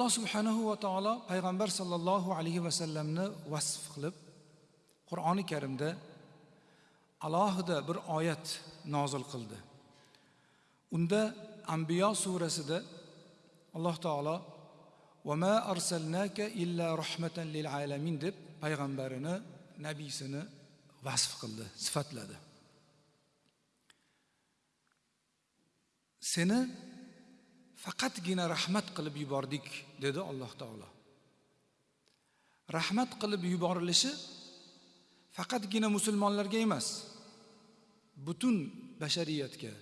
alloh subhanahu va taolo payg'ambar sollallohu alayhi vasallamni vasf qilib qur'oni karimda alohida bir oyat nozil qildi. Unda ambiyo surasida alloh taolo vama arsalnaka illa rahmatan lil alamin deb payg'ambarini nabiysini vasf qildi sifatladi. Seni faqatgina rahmat qilib yubordik dedi alloh taolo. Rahmat qilib yuborilishi faqatgina musulmonlarga emas butun bashariyatga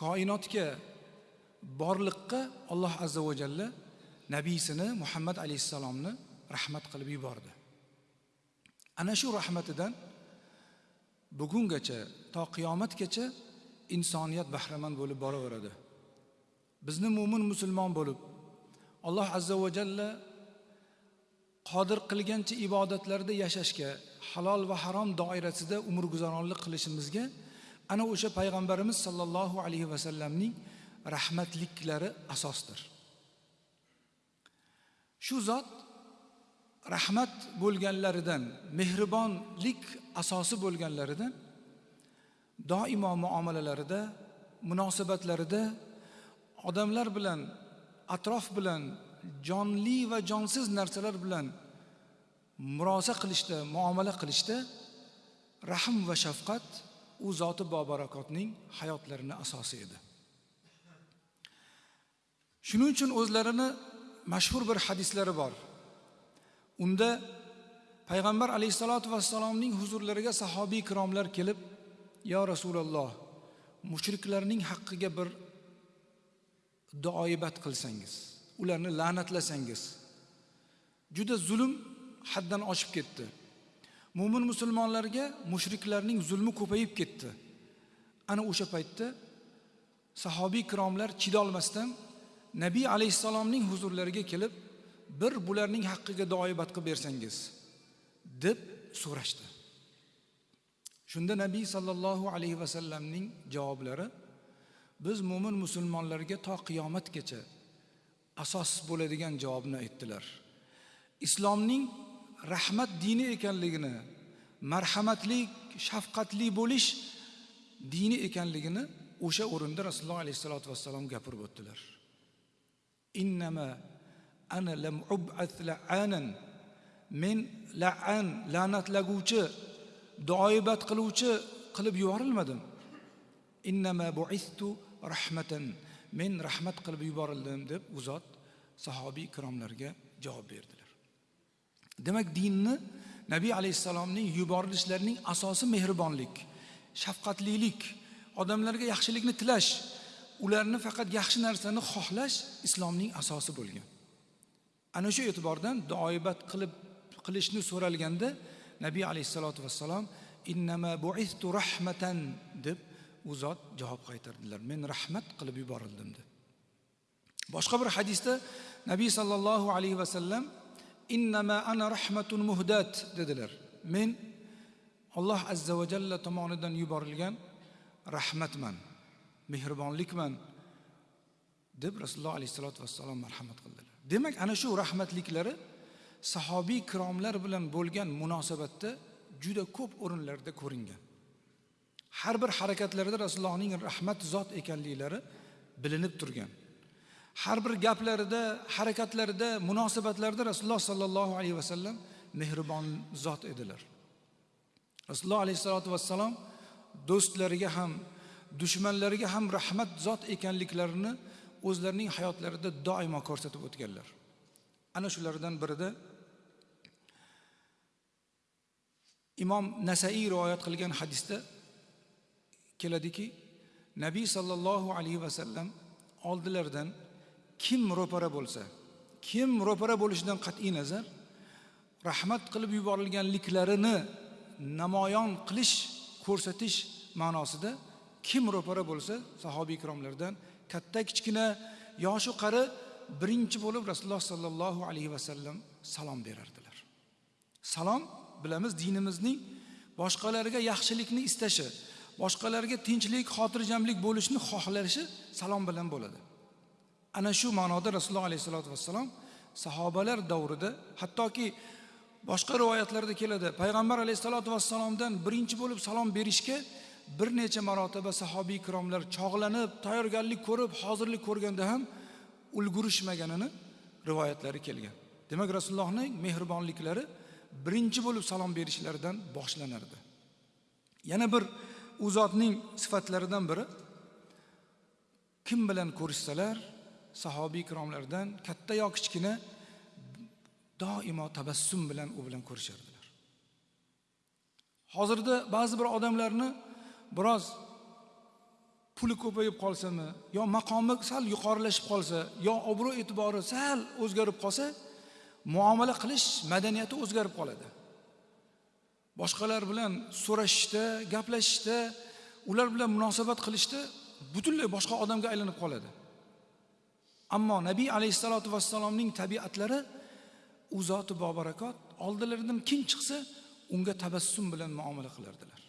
koinotga borliqqa alloh azza va jalla nabiysini muhammad alayhissalomni rahmat qilib yubordi. Ana shu rahmatidan bugungacha to qiyomatgacha insoniyat bahramand bo'lib boraveradi. Bizni mo'min musulmon bo'lib alloh azza va jalla qodir qilgancha ibodatlarda yashashga halol va harom doirasida umr guzaronlik qilishimizga ana o'sha payg'ambarimiz sollallohu alayhi vasallamning rahmatliklari asosdir. Shu zot rahmat bo'lganlaridan mehribonlik asosi bo'lganlaridan doimo muomalalarida munosabatlarida odamlar bilan atrof bilan jonli va jonsiz narsalar bilan murosa qilishda muomala qilishda rahm va shafqat u zoti bobarakotning hayotlarini asosi edi. Shuning uchun o'zlarini mashhur bir hadislari bor. Unda payg'ambar alayhissalotu vassalomning huzurlariga sahobiy ikromlar kelib yo rasululloh mushriklarning haqqiga bir duoibat qilsangiz ularni la'natlasangiz. Juda zulm haddan oshib ketdi. Mo'min musulmonlarga mushriklarning zulmi ko'payib ketdi. Ana o'sha paytda sahobiy ikromlar chidolmasdan nabiy alayhissalomning huzurlariga kelib bir bularning haqqiga duoibat qilib bersangiz deb so'rashdi. Shunda nabiy sollallohu alayhi vasallamning javoblari biz mo'min musulmonlarga to qiyomatgacha asos bo'ladigan javobni aytdilar. Islomning rahmat dini ekanligini marhamatli shafqatli bo'lish dini ekanligini o'sha o'rinda rasululloh alayhissalotu vassalom gapirib o'tdilar. Innama ana lam ub'ath la'anan men la'an la'natlaguvchi doibat qiluvchi qilib yuborilmadim. Innama buistu rahmatan men rahmat qilib yuborildim deb u zot sahobiy ikromlarga javob berdilar. Demak dinni nabiy alayhissalomning yuborilishlarining asosi mehribonlik shafqatlilik odamlarga yaxshilikni tilash ularni faqat yaxshi narsani xohlash islomning asosi bo'lgan. Ana shu e'tibordan duoibat qilib qilishni so'ralganda nabiy alayhissalotu vassalom innama buistu rahmatan deb u zot javob qaytardilar. Men rahmat qilib yuborildim deb. Boshqa bir hadisda nabiy sollallohu alayhi vasallam innama ana rahmatun muhdat dedilar. Men alloh azza va jalla tomonidan yuborilgan rahmatman mehribonlikman deb rasululloh alayhissalotu vassalom marhamat qildilar. Demak ana shu rahmatliklari sahobiy kiromlar bilan bo'lgan munosabatda juda ko'p o'rinlarda ko'ringan. Har bir harakatlarida rasulullohning rahmat zot ekanliklari bilinib turgan. Har bir gaplarida harakatlarida munosabatlarida rasululloh sollallohu alayhi vasallam mehribon zot edilar. Rasululloh alayhissalotu vassalom do'stlariga ham dushmanlariga ham rahmat zot ekanliklarini o'zlarining hayotlarida doimo ko'rsatib o'tganlar. Ana shulardan birida imom nasaiy rivoyat qilgan hadisda keladiki nabiy sollallohu alayhi vasallam oldilaridan kim ro'para bo'lsa kim ro'para bo'lishidan qat'iy nazar rahmat qilib yuborilganliklarini namoyon qilish ko'rsatish ma'nosida kim ro'para bo'lsa sahobiy ikromlardan katta kichkina yoshu qari birinchi bo'lib rasululloh sollallohu alayhi vasallam salom berardilar. Salom bilamiz dinimizning boshqalarga yaxshilikni istashi boshqalarga tinchlik xotirjamlik bo'lishni xohlashi salom bilan bo'ladi. Ana shu ma'noda rasululloh alayhissalotu vassalom sahobalar davrida hattoki boshqa rivoyatlarda keladi payg'ambar alayhissalotu vassalomdan birinchi bo'lib salom berishga bir necha marotaba sahobiy ikromlar chog'lanib tayyorgarlik ko'rib hozirlik ko'rganda ham ulgurishmaganini rivoyatlari kelgan. Demak rasulullohning mehribonliklari birinchi bo'lib salom berishlaridan boshlanardi. Yana bir u zotning sifatlaridan biri kim bilan ko'rishsalar sahobiy ikromlardan katta yo kichkina doimo tabassum bilan u bilan ko'rishardilar. Hozirda ba'zi bir odamlarni biroz puli ko'payib qolsami yo maqomi sal yuqorilashib qolsa yo obro' e'tibori sal o'zgarib qolsa muomala qilish madaniyati o'zgarib qoladi. Boshqalar bilan so'rashishda gaplashishda ular bilan munosabat qilishda butunlay boshqa odamga aylanib qoladi. Ammo nabiy alayhissalotu vassalomning tabiatlari u zoti bobarakot oldilaridan kim chiqsa unga tabassum bilan muomala qilardilar.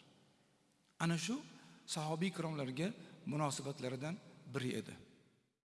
Ana shu sahobiy ikromlarga munosabatlaridan biri edi.